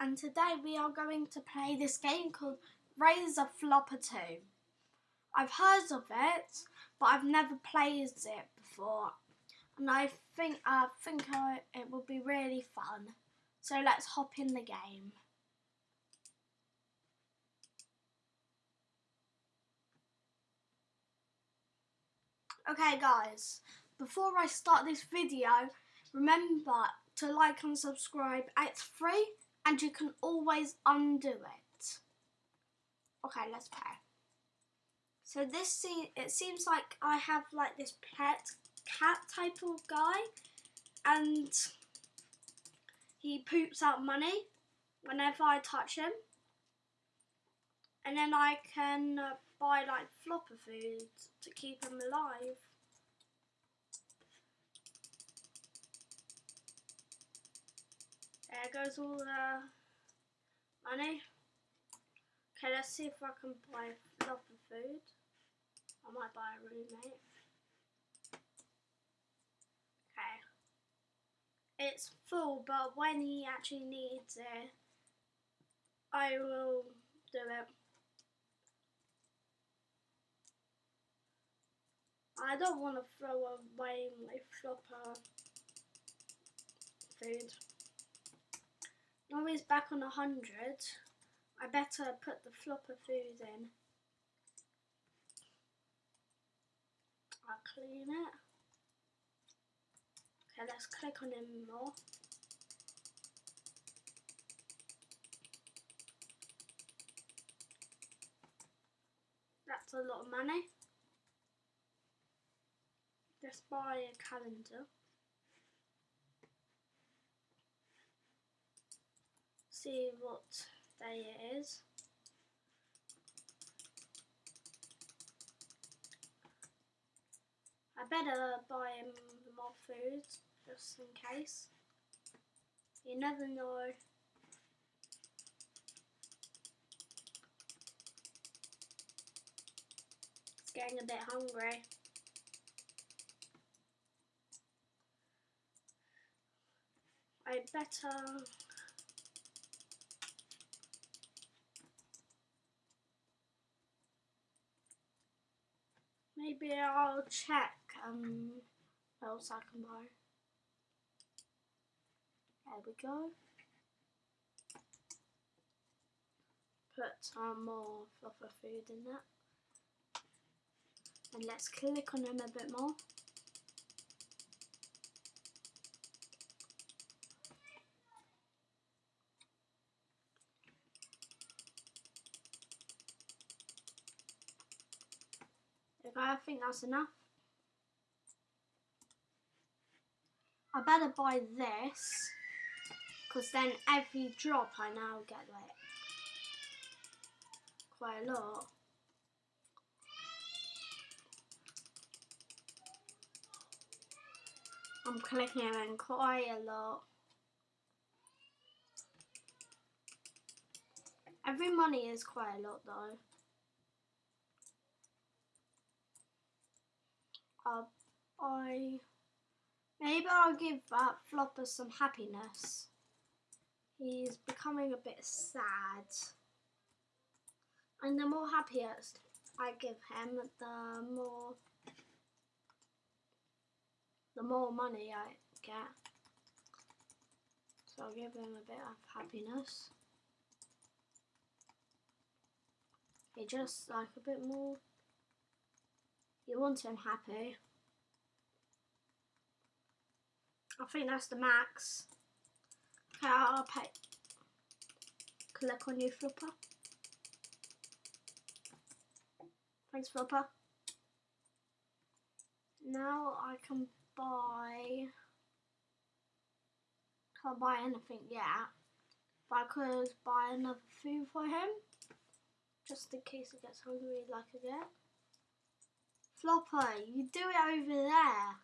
and today we are going to play this game called Razor Flopper 2. I've heard of it, but I've never played it before, and I think I think it will be really fun. So let's hop in the game. Okay guys, before I start this video, remember to like and subscribe. It's free and you can always undo it. Okay, let's play. So this it seems like I have like this pet cat type of guy and he poops out money whenever I touch him. And then I can uh, buy like flopper food to keep him alive. There goes all the money. Okay, let's see if I can buy flopper food. I might buy a roommate. Okay. It's full, but when he actually needs it, I will do it. I don't want to throw away my flopper food. Now he's back on 100. I better put the flopper food in. I'll clean it. Okay, let's click on him more. That's a lot of money. Let's buy a calendar. See what day it is. I better buy him more food just in case. You never know. It's getting a bit hungry. I better maybe I'll check um else I can buy. There we go. Put some more flopper food in that. And let's click on them a bit more. I think that's enough. I better buy this because then every drop I now get like quite a lot. I'm clicking in quite a lot. Every money is quite a lot though. uh, I maybe I'll give Flopper some happiness. He's becoming a bit sad. And the more happiest I give him, the more the more money I get. So I'll give him a bit of happiness. He just like a bit more you want him happy. I think that's the max. Okay, I'll pay. Click on you, Flopper. Thanks, Flopper. Now I can buy. Can't buy anything yet. But I could buy another food for him. Just in case he gets hungry like again. Flopper, you do it over there.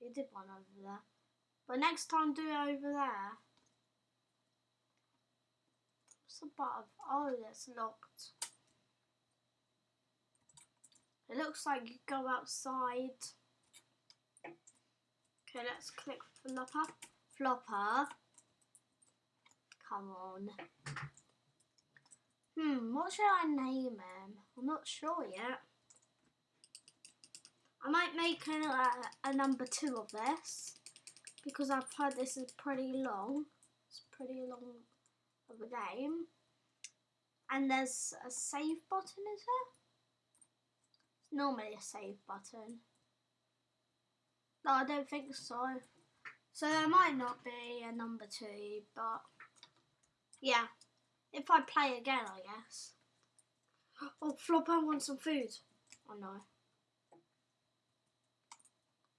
You did one over there. But next time do it over there. What's button? Oh, that's locked. It looks like you go outside. Okay, let's click Flopper. Flopper. come on. Hmm, what should I name him? I'm not sure yet. I might make a, a number two of this because I've heard this is pretty long. It's pretty long of a game. And there's a save button, is there? It's normally a save button. No, I don't think so. So there might not be a number two, but yeah. If I play again, I guess. Oh, Flopper wants some food. Oh no.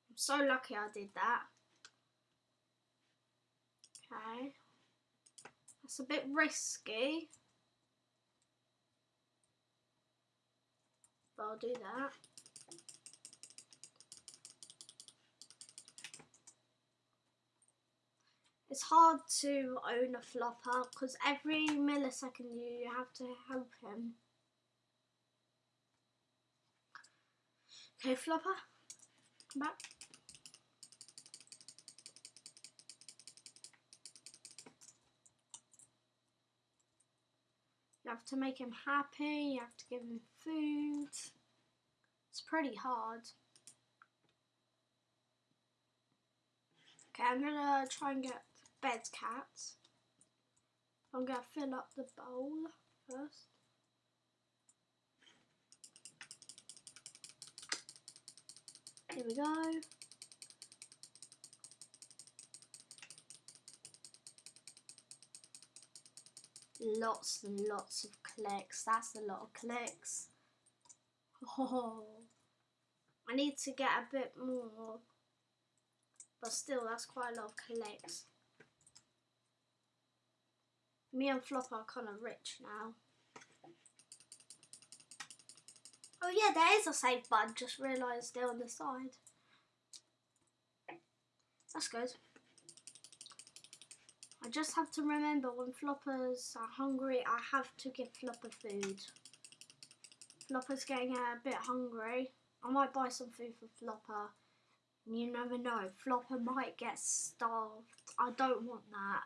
I'm so lucky I did that. Okay. That's a bit risky. But I'll do that. It's hard to own a flopper because every millisecond you have to help him. Okay, flopper, come back. You have to make him happy, you have to give him food. It's pretty hard. Okay, I'm gonna try and get bed cats. I'm gonna fill up the bowl first. Here we go. Lots and lots of clicks. That's a lot of clicks. Oh, I need to get a bit more. But still, that's quite a lot of clicks. Me and Flop are kind of rich now. Oh yeah, there is a save button. Just realised they're on the side. That's good. Just have to remember when floppers are hungry, I have to give flopper food. Flopper's getting a bit hungry. I might buy some food for flopper. You never know, flopper might get starved. I don't want that.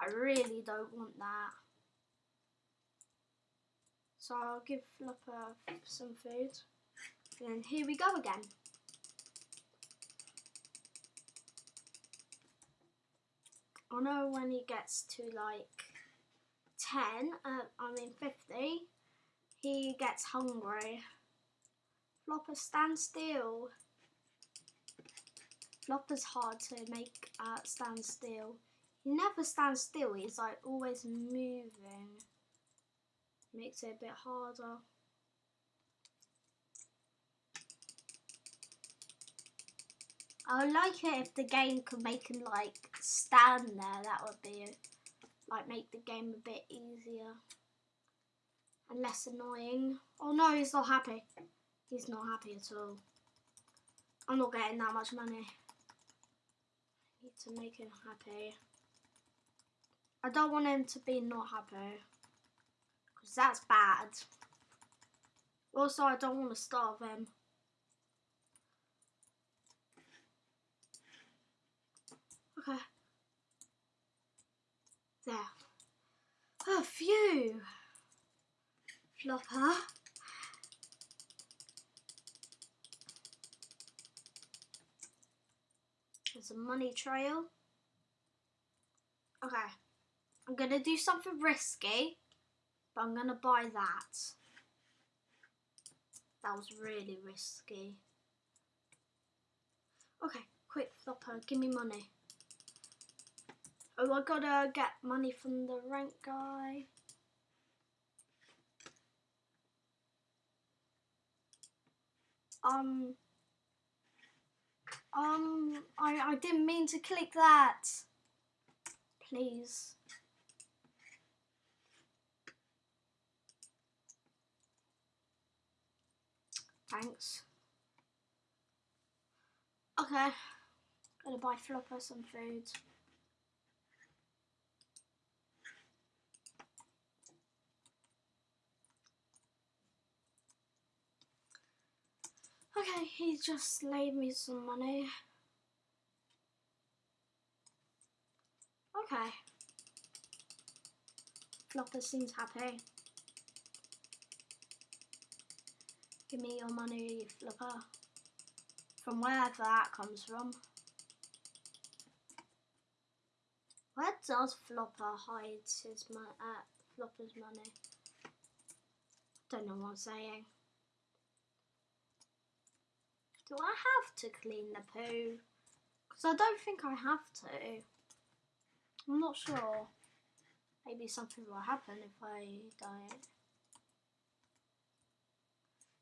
I really don't want that. So I'll give Flopper some food. And here we go again. I know when he gets to like 10, uh, I mean 50, he gets hungry. Flopper, stand still. Flopper's hard to make uh, stand still. He never stands still, he's like always moving. Makes it a bit harder. I would like it if the game could make him like stand there, that would be like make the game a bit easier and less annoying. Oh no, he's not happy. He's not happy at all. I'm not getting that much money. I need to make him happy. I don't want him to be not happy. Because that's bad. Also, I don't want to starve him. Okay. There. Oh, phew. Flopper. There's a money trail. Okay. I'm going to do something risky, but I'm going to buy that. That was really risky. Okay, quick flopper, give me money. Oh, I gotta get money from the rent guy. Um, um, I, I didn't mean to click that. Please. Thanks. Okay. Gotta buy Flopper some food. Okay, he just laid me some money. Okay. Flopper seems happy. Give me your money, Flopper. From wherever that comes from. Where does Flopper hide his money? Uh, Flopper's money. Don't know what I'm saying. Do I have to clean the poo? Because I don't think I have to. I'm not sure. Maybe something will happen if I don't.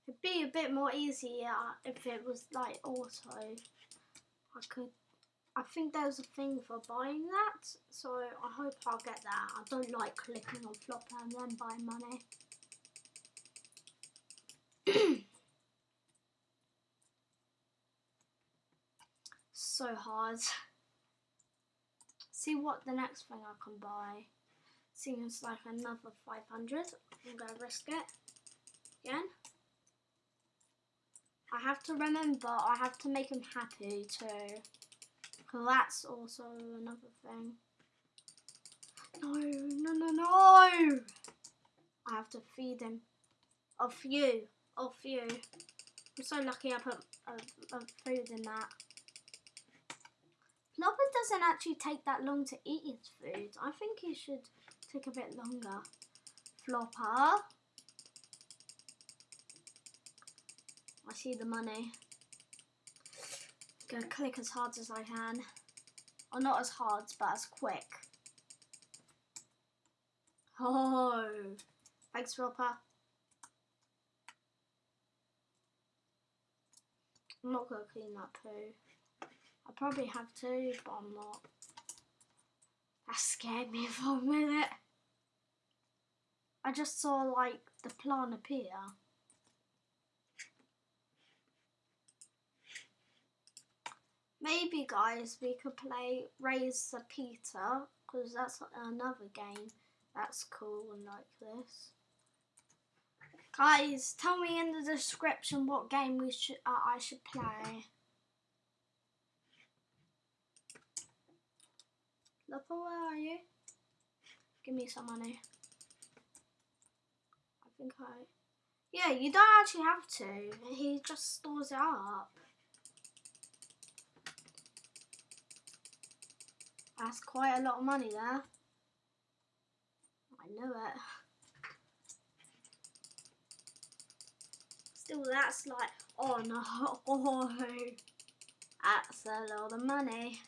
It'd be a bit more easier if it was like auto. I could. I think there's a thing for buying that, so I hope I'll get that. I don't like clicking on flopper and then buy money. so hard. See what the next thing I can buy. Seems like another 500. I'm going to risk it again. I have to remember, I have to make him happy too. That's also another thing. No, no, no, no! I have to feed him. Off you. Off you. I'm so lucky I put a, a food in that. Flopper doesn't actually take that long to eat his food. I think he should take a bit longer. Flopper. I see the money. Gonna click as hard as I can. Or not as hard, but as quick. Oh, thanks, Flopper. I'm not gonna clean that poo. I probably have to, but I'm not. That scared me for a minute. I just saw like the plant appear. Maybe guys we could play Raise the Peter because that's another game that's cool and like this. Guys, tell me in the description what game we should uh, I should play. Lupper, where are you? Give me some money. I think I... Yeah, you don't actually have to. He just stores it up. That's quite a lot of money there. I knew it. Still, that's like, oh no, that's a lot of money.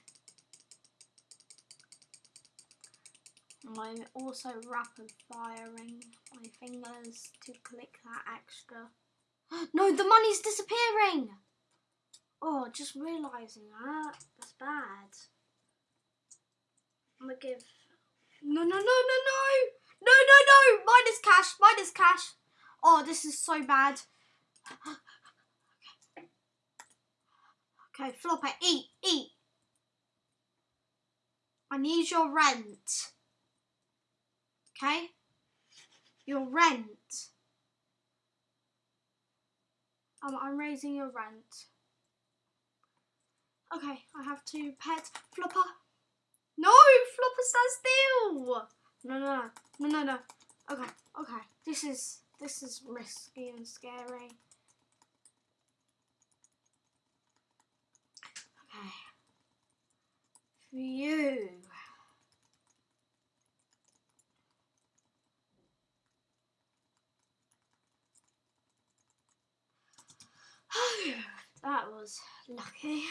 I'm also rapid firing my fingers to click that extra. no, the money's disappearing! Oh, just realising that. That's bad. I'm gonna give. No, no, no, no, no! No, no, no! Mine is cash, Mine is cash. Oh, this is so bad. Okay, Flopper, eat, eat. I need your rent. Okay? Your rent. Um, I'm raising your rent. Okay, I have to pet Flopper. No, Flopper, stand still. No, no, no, no, no. Okay, okay. This is this is risky and scary. Okay. For you. that was lucky.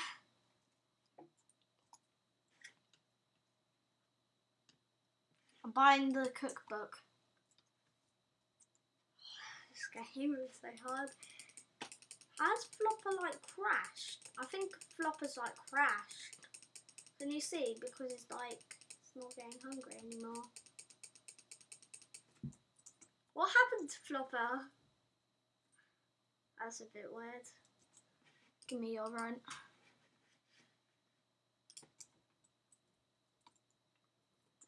I'm buying the cookbook. This game is so hard. Has Flopper like crashed? I think Flopper's like crashed. Can you see? Because it's like, it's not getting hungry anymore. What happened to Flopper? That's a bit weird. Give me your rent.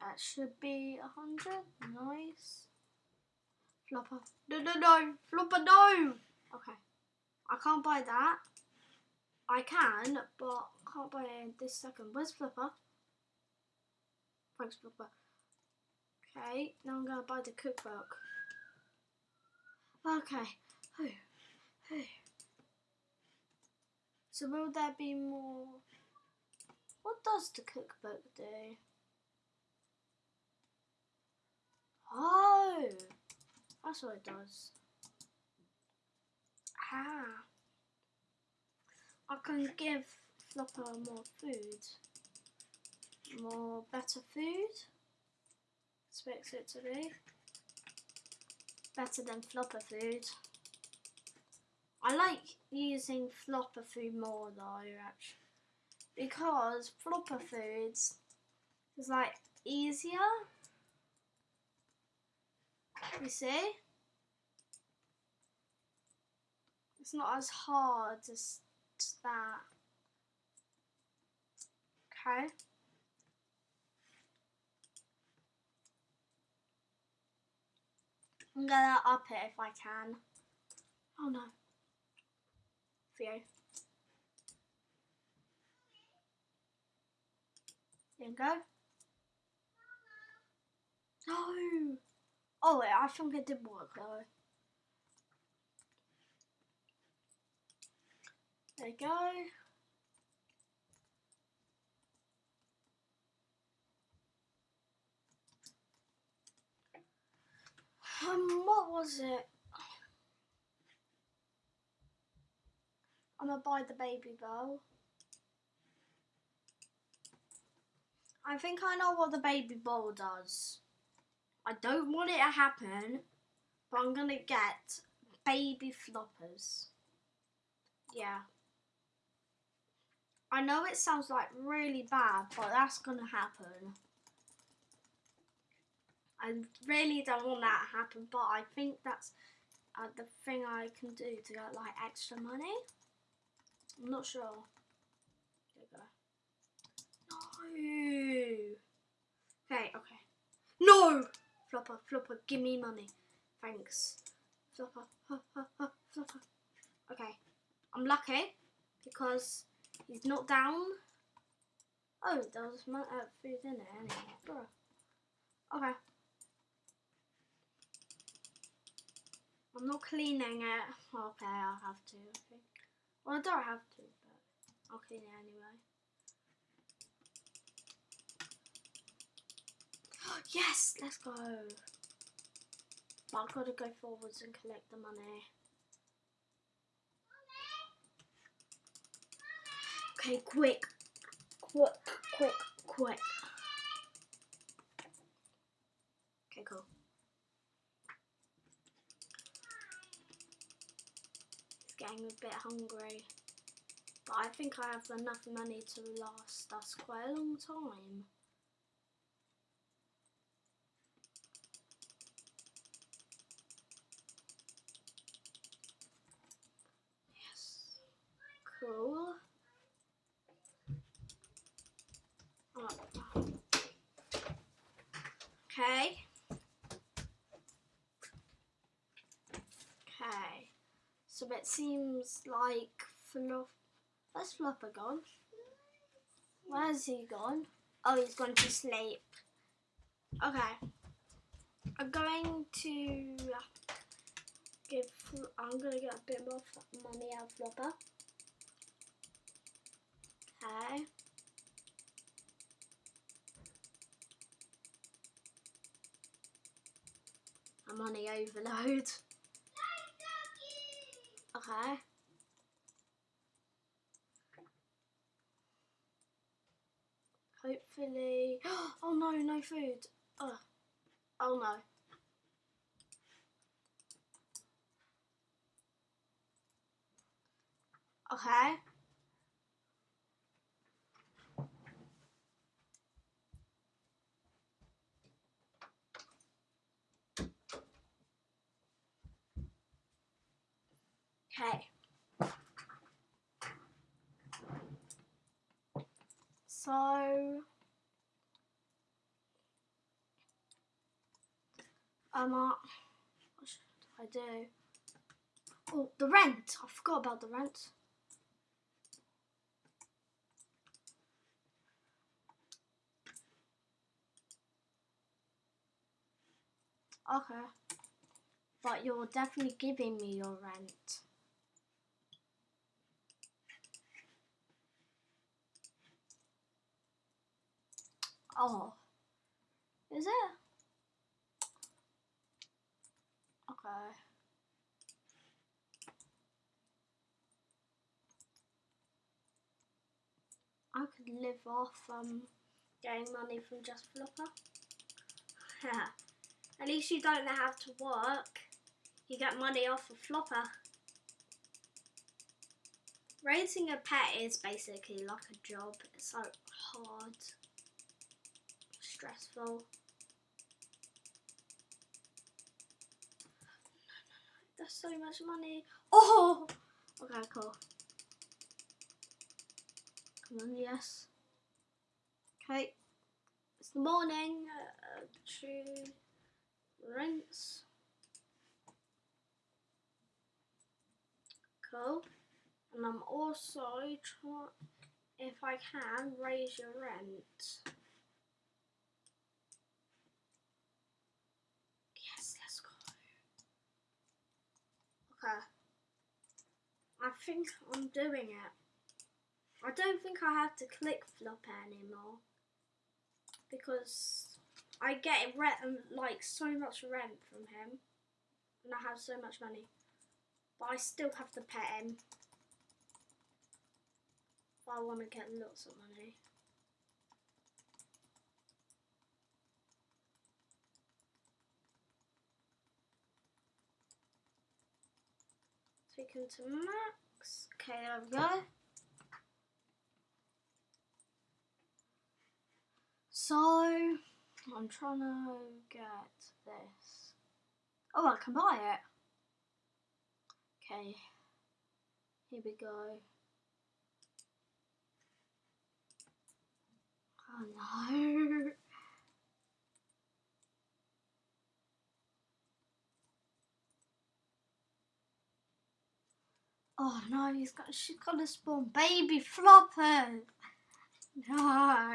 That should be a hundred. Nice. Flopper. No, no, no. Flopper, no. Okay. I can't buy that. I can, but can't buy it this second. Where's Flopper? Thanks, Flopper. Okay, now I'm gonna buy the cookbook. Okay. Whew. So will there be more? What does the cookbook do? Oh, that's what it does. Ah. I can give Flopper more food. More better food. Expects it to be. Better than Flopper food. I like using Flopper food more though, actually. Because Flopper foods is like easier. You see? It's not as hard as that. Okay. I'm gonna up it if I can. Oh no. Theo. There you go. No! Oh, wait, I think it did work though. There you go. Um, what was it? I'm gonna buy the baby bowl. I think I know what the baby bowl does. I don't want it to happen, but I'm gonna get baby floppers. Yeah. I know it sounds like really bad, but that's gonna happen. I really don't want that to happen, but I think that's uh, the thing I can do to get like extra money. I'm not sure. There you go. No. Okay, okay. No! Flopper, flopper, give me money. Thanks. Flopper, ha, ha, ha, flopper. Okay. I'm lucky because he's not down. Oh, there was uh, food in there anyway. Bruh. Okay. I'm not cleaning it. Okay, I'll have to, think. Well, I don't have to, but I'll clean it anyway. yes, let's go. But I've got to go forwards and collect the money. Okay, quick. Quick, quick, quick. Okay, cool. Getting a bit hungry. But I think I have enough money to last us quite a long time. Yes. Cool. Oh. Okay. So it seems like Fluff. Where's Flopper gone? Where's he gone? Oh, he's gone to sleep. Okay. I'm going to give. I'm gonna get a bit more money out of Flopper. Okay. I'm on the overload. Okay. Oh no, no food. Oh, oh no. Okay. Okay. So um, uh, what should I do? Oh, the rent. I forgot about the rent. Okay. But you're definitely giving me your rent. Oh. Is it? Okay. I could live off um getting money from just Flopper. Yeah. At least you don't have to work. You get money off of Flopper. Raising a pet is basically like a job. It's so hard, stressful. That's so much money. Oh! Okay, cool. Come on, yes. Okay. It's the morning. Uh, to rinse. Cool. And I'm also trying, if I can, raise your rent. Yes, let's go. I think I'm doing it. I don't think I have to click flop anymore. Because I get rent um, like so much rent from him. And I have so much money. But I still have to pet him. I want to get lots of money him to max okay there we go So, I'm trying to get this. Oh, I can buy it. Okay, here we go. Oh no. Oh no, he's got she's to spawn baby flopper. No.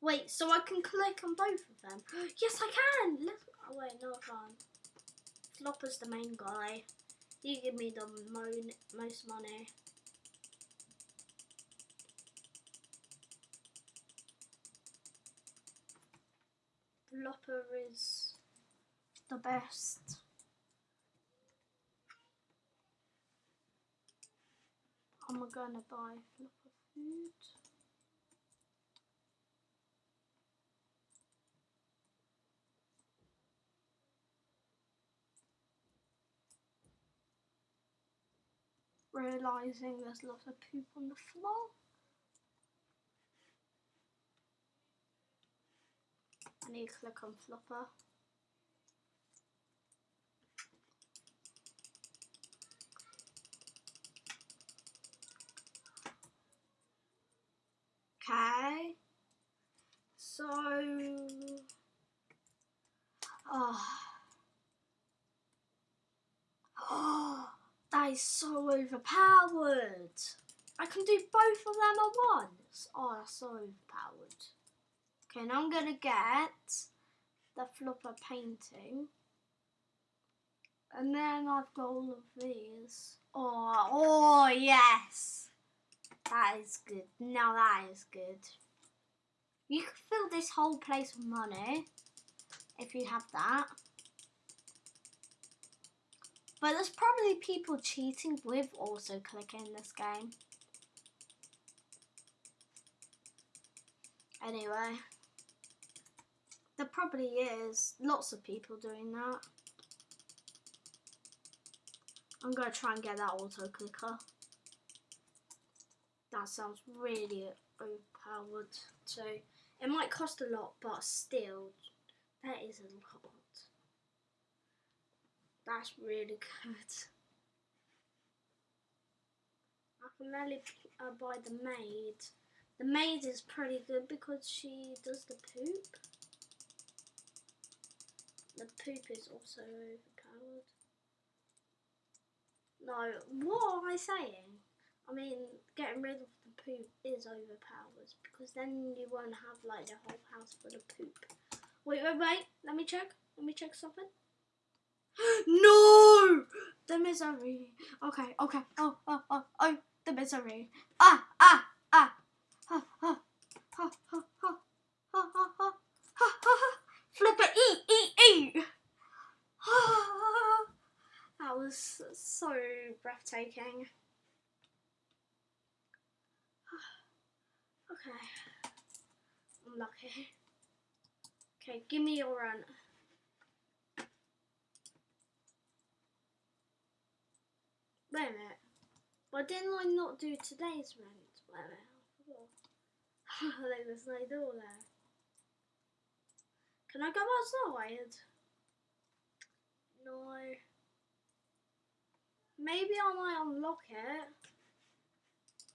Wait, so I can click on both of them? yes, I can! Let's, oh wait, no I can't. Flopper's the main guy. You give me the mo most money. Flopper is the best. I'm gonna buy Flopper food. realizing there's lots of poop on the floor. I need to click on flopper. Okay. So, oh. Oh. That is so overpowered. I can do both of them at once. Oh, that's so overpowered. Okay, now I'm going to get the flopper painting. And then I've got all of these. Oh, oh yes. That is good. Now that is good. You can fill this whole place with money if you have that. But there's probably people cheating with also clicking this game. Anyway, there probably is lots of people doing that. I'm going to try and get that auto clicker. That sounds really overpowered. So it might cost a lot, but still, that is a lot. That's really good. I can really uh, buy the maid. The maid is pretty good because she does the poop. The poop is also overpowered. No, what am I saying? I mean, getting rid of the poop is overpowered because then you won't have like the whole house full of poop. Wait, wait, wait. Let me check. Let me check something. no! The misery. Okay, okay. Oh, oh, oh, oh. The misery. Ah, ah, ah. Ha, ha, ha, ha, ha. Ha, ha, ha. Ha, ha. Flip it. Eat, eat, eat. that was so breathtaking. Okay. I'm lucky. Okay, give me your run. Wait a minute. Why didn't I not do today's rent? Wait a minute. I forgot. There's no door there. Can I go outside? No. Maybe I might unlock it.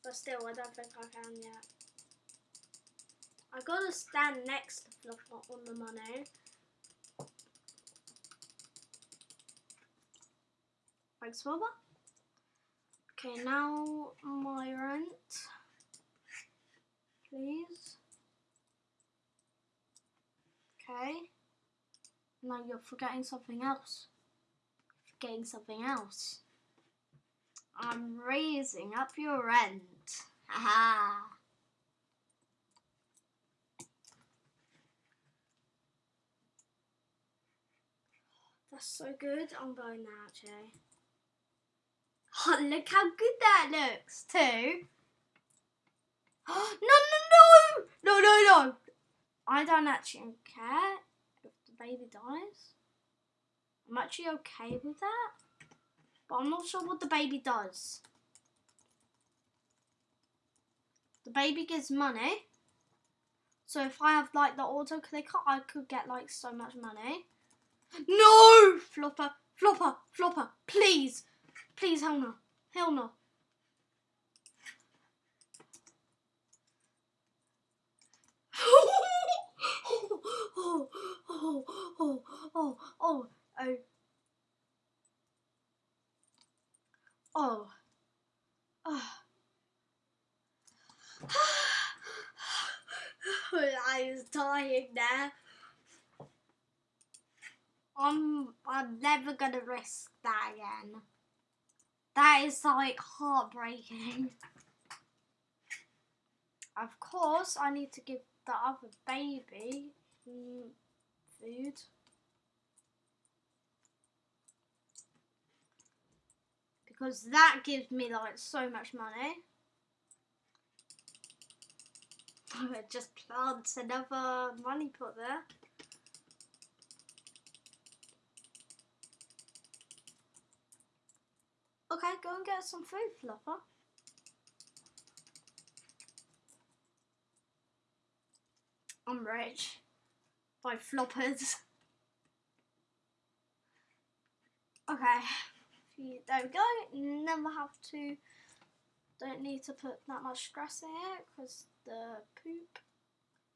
But still, I don't think I can yet. I gotta stand next to Fluff on the money. Thanks, Bubba. Okay, now my rent. Please. Okay. Now you're forgetting something else. Forgetting something else. I'm raising up your rent. Haha. That's so good. I'm going now, actually. Oh, look how good that looks, too. no, no, no! No, no, no! I don't actually care if the baby dies. I'm actually okay with that. But I'm not sure what the baby does. The baby gives money. So if I have like the auto clicker, I could get like so much money. No! Flopper, flopper, flopper, please. Please, hell no. Hell no. oh, oh, oh, oh, oh, oh. Oh. Oh. I was dying there. I'm I'm never gonna risk that again. That is like heartbreaking. Of course, I need to give the other baby food. Because that gives me like so much money. It just plants another money pot there. Okay, go and get some food, Flopper. I'm rich. By floppers. Okay. There we go. Never have to. Don't need to put that much stress in it because the poop.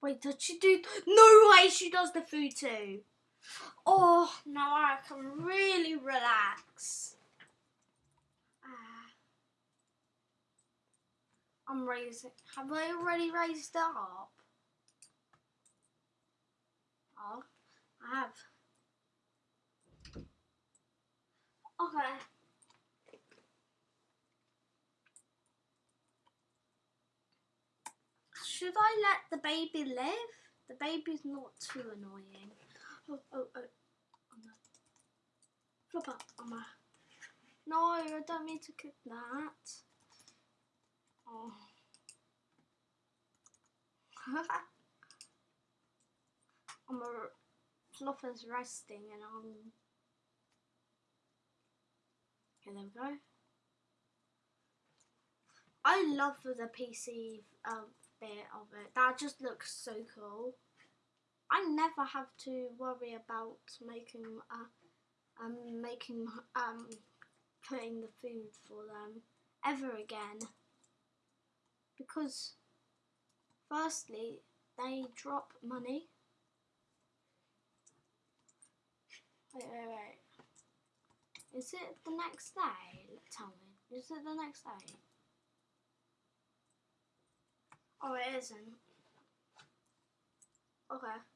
Wait, does she do? No way, she does the food too. Oh, now I can really relax. I'm raising. Have I already raised up? Oh, I have. Okay. Should I let the baby live? The baby's not too annoying. Oh, oh, oh. oh no. Flop up on my. No, I don't mean to cook that. Oh. I'm a Fluffer's resting and I'm Okay, there we go. I love the PC um, bit of it. That just looks so cool. I never have to worry about making uh, um making um putting the food for them ever again because firstly they drop money. Wait wait wait. Is it the next day? Tell me. Is it the next day? Oh it isn't. Okay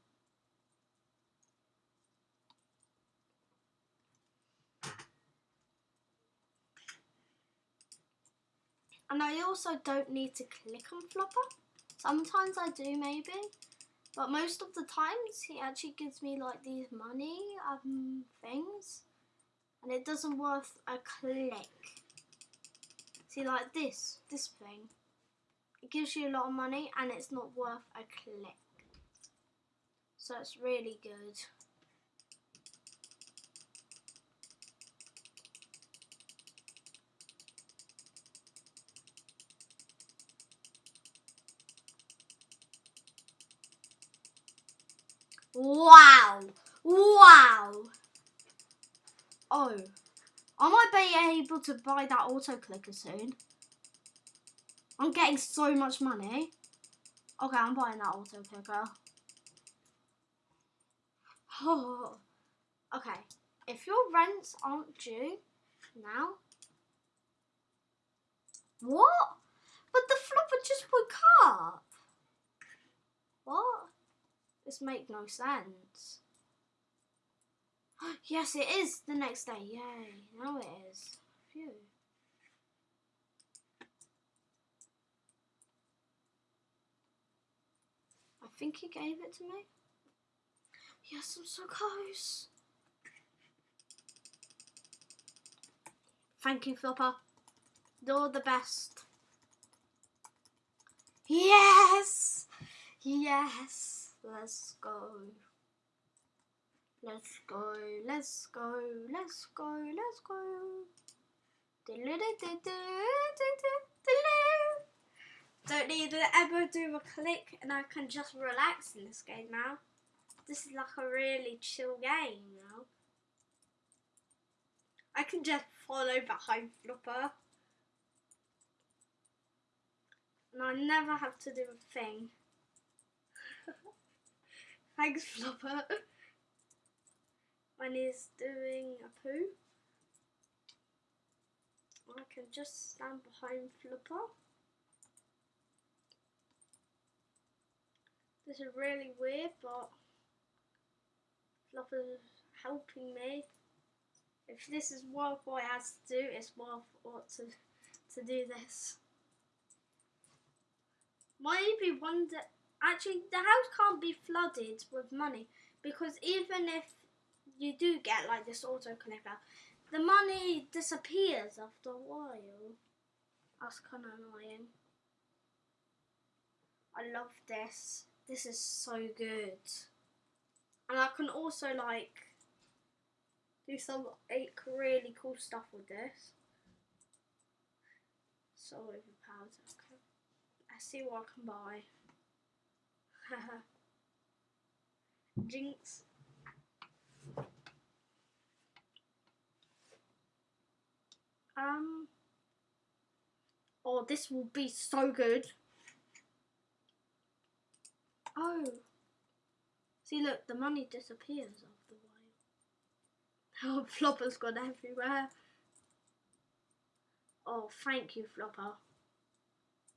And I also don't need to click on Floppa. Sometimes I do maybe. But most of the times he actually gives me like these money um, things. And it doesn't worth a click. See like this, this thing. It gives you a lot of money and it's not worth a click. So it's really good. Wow! Wow! Oh. I might be able to buy that auto clicker soon. I'm getting so much money. Okay, I'm buying that auto clicker. Oh. Okay, if your rents aren't due now. What? But the Floppa just woke up. What? This makes no sense. yes, it is the next day. Yay. Now it is. Phew. I think he gave it to me. Yes, I'm so close. Thank you, Floppa. You're the best. Yes! Yes! Let's go. Let's go, let's go, let's go, let's go. Don't need to ever do a click and I can just relax in this game now. This is like a really chill game now. I can just follow behind Floppa. And I never have to do a thing. Thanks, Floppa. when he's doing a poo, I can just stand behind Floppa. This is really weird, but Floppa's helping me. If this is what I has to do, it's worth what to to do this. Maybe one day actually the house can't be flooded with money because even if you do get like this auto clicker, the money disappears after a while. That's kind of annoying. I love this. This is so good. And I can also like do some like, really cool stuff with this. So overpowered. Okay. Let's see what I can buy. Jinx. Um. Oh, this will be so good. Oh. See, look, the money disappears after a while. Oh, Floppa's gone everywhere. Oh, thank you, Floppa.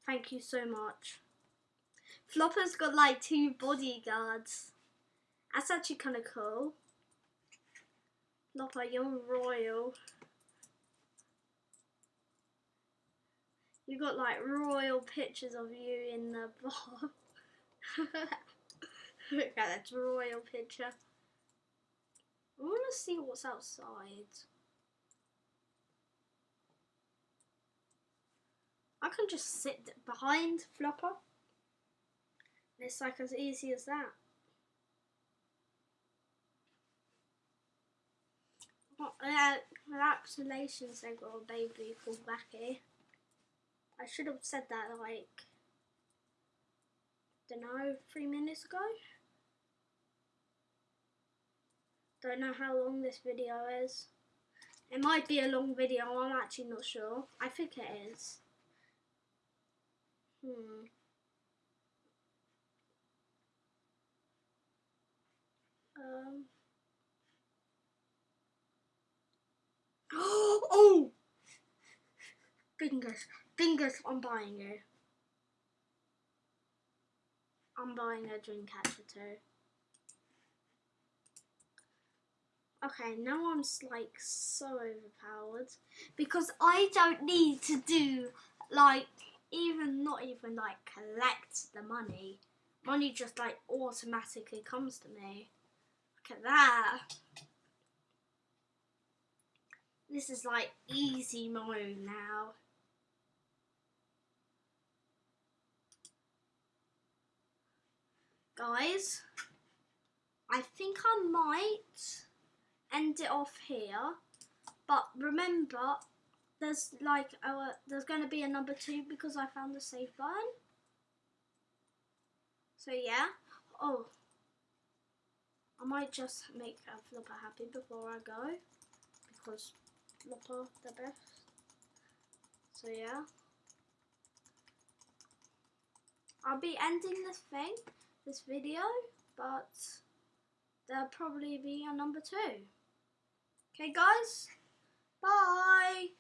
Thank you so much. Floppa's got like two bodyguards. That's actually kind of cool. Floppa, you're royal. You got like royal pictures of you in the bar. Look at that royal picture. I want to see what's outside. I can just sit behind Floppa. It's like as easy as that. What, uh, relations they got a baby called Becky. I should have said that like, don't know, three minutes ago. Don't know how long this video is. It might be a long video, I'm actually not sure. I think it is. Hmm. Um. oh! Fingers. Fingers, I'm buying it. I'm buying a dream catcher too. Okay, now I'm like so overpowered because I don't need to do like even not even like collect the money. Money just like automatically comes to me. At that. This is like easy mode now. Guys, I think I might end it off here. But remember, there's like our, there's going to be a number two because I found the save button. So yeah. Oh, I might just make a Flipper happy before I go because Flipper the best. So yeah. I'll be ending this thing, this video, but there'll probably be a number two. Okay guys, bye!